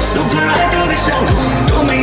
super idol 的笑容都没